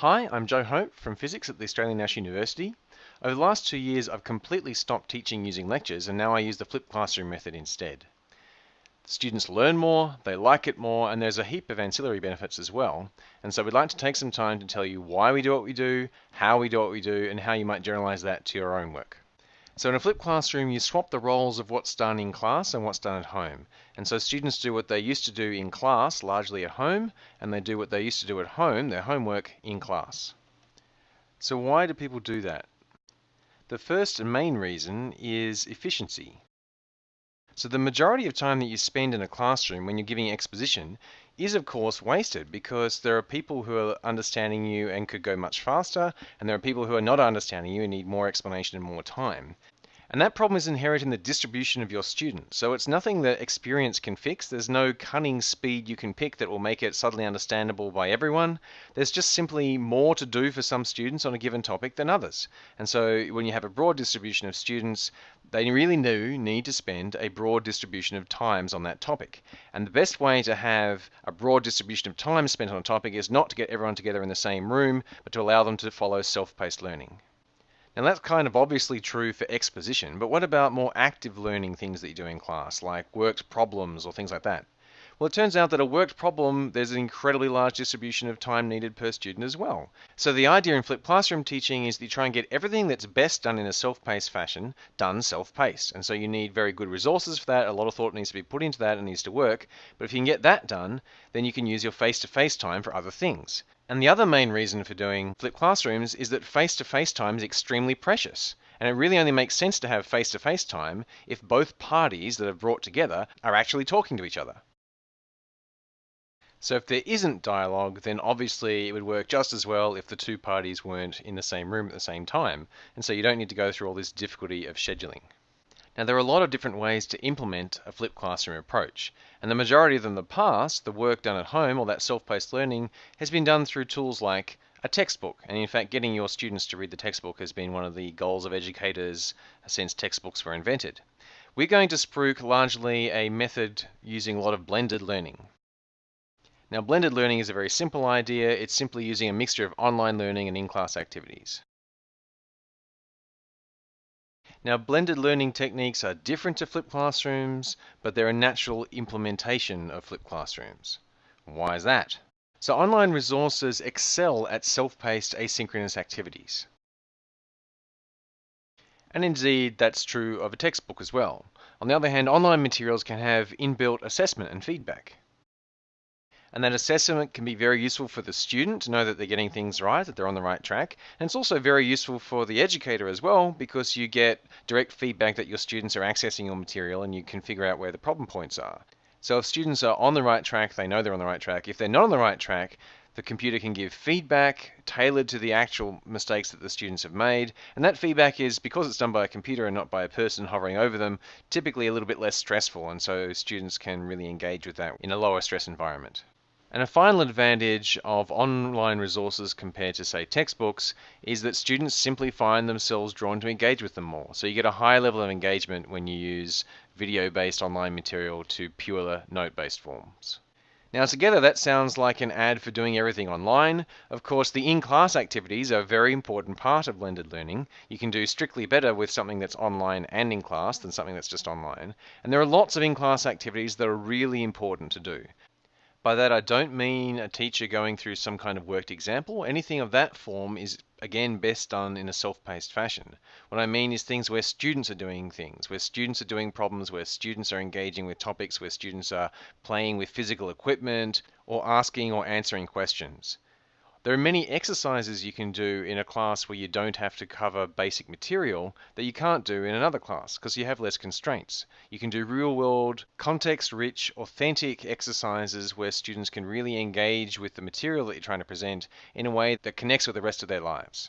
Hi, I'm Joe Hope from Physics at the Australian National University. Over the last two years, I've completely stopped teaching using lectures and now I use the flipped classroom method instead. Students learn more, they like it more, and there's a heap of ancillary benefits as well. And so we'd like to take some time to tell you why we do what we do, how we do what we do, and how you might generalize that to your own work. So in a flipped classroom, you swap the roles of what's done in class and what's done at home. And so students do what they used to do in class, largely at home, and they do what they used to do at home, their homework, in class. So why do people do that? The first and main reason is efficiency. So the majority of time that you spend in a classroom when you're giving exposition is of course wasted because there are people who are understanding you and could go much faster and there are people who are not understanding you and need more explanation and more time. And that problem is inherent in the distribution of your students. So it's nothing that experience can fix. There's no cunning speed you can pick that will make it suddenly understandable by everyone. There's just simply more to do for some students on a given topic than others. And so when you have a broad distribution of students, they really do need to spend a broad distribution of times on that topic. And the best way to have a broad distribution of time spent on a topic is not to get everyone together in the same room, but to allow them to follow self-paced learning. Now that's kind of obviously true for exposition, but what about more active learning things that you do in class, like worked problems or things like that? Well, it turns out that a worked problem, there's an incredibly large distribution of time needed per student as well. So the idea in flipped classroom teaching is that you try and get everything that's best done in a self-paced fashion done self-paced. And so you need very good resources for that. A lot of thought needs to be put into that and needs to work. But if you can get that done, then you can use your face-to-face -face time for other things. And the other main reason for doing flipped classrooms is that face-to-face -face time is extremely precious. And it really only makes sense to have face-to-face -face time if both parties that are brought together are actually talking to each other. So if there isn't dialogue, then obviously it would work just as well if the two parties weren't in the same room at the same time. And so you don't need to go through all this difficulty of scheduling. Now there are a lot of different ways to implement a flipped classroom approach, and the majority of them in the past, the work done at home or that self-paced learning, has been done through tools like a textbook. And in fact, getting your students to read the textbook has been one of the goals of educators since textbooks were invented. We're going to spruik largely a method using a lot of blended learning. Now blended learning is a very simple idea. It's simply using a mixture of online learning and in-class activities. Now, blended learning techniques are different to flipped classrooms, but they're a natural implementation of flipped classrooms. Why is that? So online resources excel at self-paced asynchronous activities. And indeed, that's true of a textbook as well. On the other hand, online materials can have inbuilt assessment and feedback. And that assessment can be very useful for the student to know that they're getting things right, that they're on the right track. And it's also very useful for the educator as well because you get direct feedback that your students are accessing your material and you can figure out where the problem points are. So if students are on the right track, they know they're on the right track. If they're not on the right track, the computer can give feedback tailored to the actual mistakes that the students have made. And that feedback is, because it's done by a computer and not by a person hovering over them, typically a little bit less stressful. And so students can really engage with that in a lower stress environment. And a final advantage of online resources compared to, say, textbooks is that students simply find themselves drawn to engage with them more. So you get a higher level of engagement when you use video-based online material to pure note-based forms. Now together that sounds like an ad for doing everything online. Of course the in-class activities are a very important part of blended learning. You can do strictly better with something that's online and in class than something that's just online. And there are lots of in-class activities that are really important to do. By that I don't mean a teacher going through some kind of worked example. Anything of that form is again best done in a self-paced fashion. What I mean is things where students are doing things, where students are doing problems, where students are engaging with topics, where students are playing with physical equipment or asking or answering questions. There are many exercises you can do in a class where you don't have to cover basic material that you can't do in another class because you have less constraints. You can do real world, context rich, authentic exercises where students can really engage with the material that you're trying to present in a way that connects with the rest of their lives.